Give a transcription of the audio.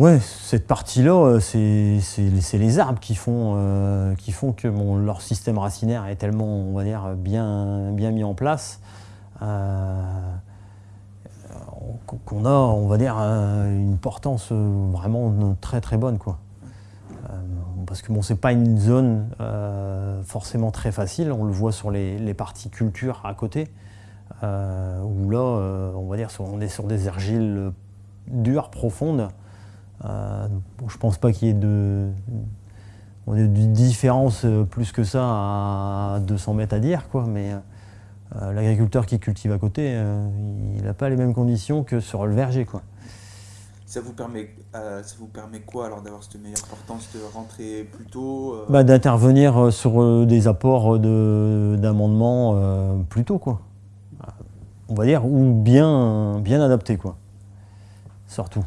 Ouais, cette partie-là, c'est les arbres qui font, qui font que leur système racinaire est tellement, on va dire, bien, bien mis en place qu'on a, on va dire, une portance vraiment très très bonne. Quoi. parce que bon, c'est pas une zone forcément très facile, on le voit sur les, les parties culture à côté. Euh, où là, euh, on va dire, on est sur des argiles dures, profondes. Euh, je pense pas qu'il y ait de, de différence plus que ça à 200 mètres à dire, quoi, mais l'agriculteur qui cultive à côté, il n'a pas les mêmes conditions que sur le verger. Quoi. Ça vous permet, ça vous permet quoi alors d'avoir cette meilleure portance, de rentrer plus tôt bah, D'intervenir sur des apports d'amendement plus tôt. Quoi on va dire, ou bien, bien adapté, quoi. Surtout.